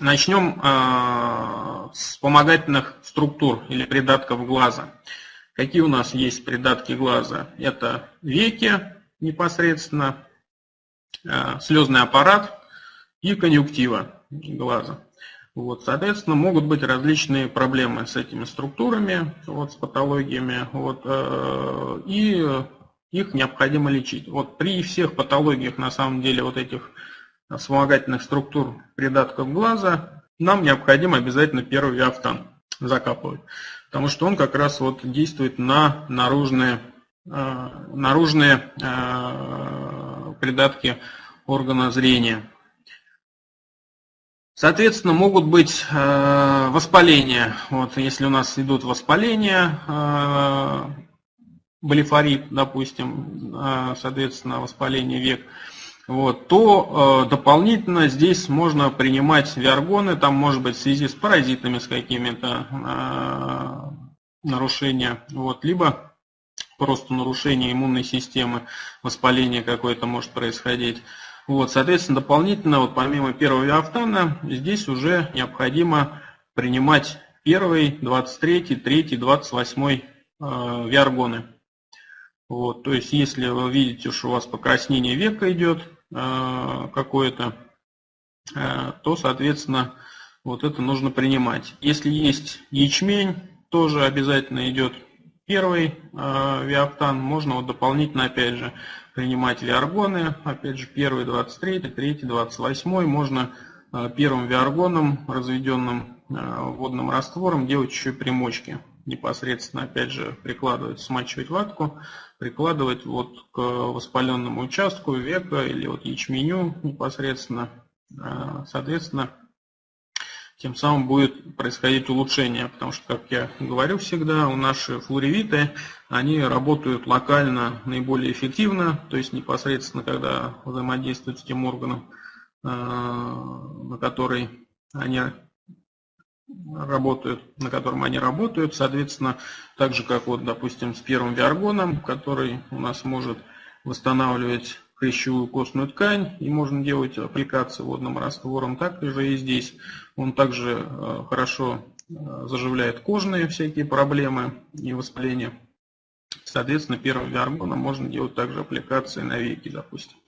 Начнем э, с вспомогательных структур или придатков глаза. Какие у нас есть придатки глаза? Это веки непосредственно, э, слезный аппарат и конъюнктива глаза. Вот, соответственно, могут быть различные проблемы с этими структурами, вот, с патологиями, вот, э, и их необходимо лечить. Вот при всех патологиях, на самом деле, вот этих вспомогательных структур придатков глаза, нам необходимо обязательно первый виафтан закапывать. Потому что он как раз вот действует на наружные, э, наружные э, придатки органа зрения. Соответственно, могут быть э, воспаления. Вот, если у нас идут воспаления, э, блефорит, допустим, э, соответственно, воспаление век, вот, то э, дополнительно здесь можно принимать виаргоны, там может быть в связи с паразитами, с какими-то э, нарушениями, вот, либо просто нарушение иммунной системы, воспаление какое-то может происходить. Вот, соответственно, дополнительно, вот помимо первого виафтана, здесь уже необходимо принимать первый, 23, 3, 28 э, виаргоны. Вот, то есть, если вы видите, что у вас покраснение века идет, Э, какое-то, э, то, соответственно, вот это нужно принимать. Если есть ячмень, тоже обязательно идет первый э, виаптан. Можно вот дополнительно, опять же, принимать виаргоны. Опять же, первый 23, третий 28. Можно первым виаргоном, разведенным водным раствором, делать еще примочки непосредственно, опять же, прикладывать, смачивать ватку, прикладывать вот к воспаленному участку века или вот ячменю непосредственно. А, соответственно, тем самым будет происходить улучшение, потому что, как я говорю всегда, у наши флоревиты, они работают локально наиболее эффективно, то есть непосредственно, когда взаимодействуют с тем органом, а, на который они работают, на котором они работают. Соответственно, так же, как вот, допустим, с первым виаргоном, который у нас может восстанавливать хрящевую костную ткань, и можно делать аппликации водным раствором, так же и здесь. Он также э, хорошо э, заживляет кожные всякие проблемы и воспаления. Соответственно, первым виаргоном можно делать также аппликации на веки, допустим.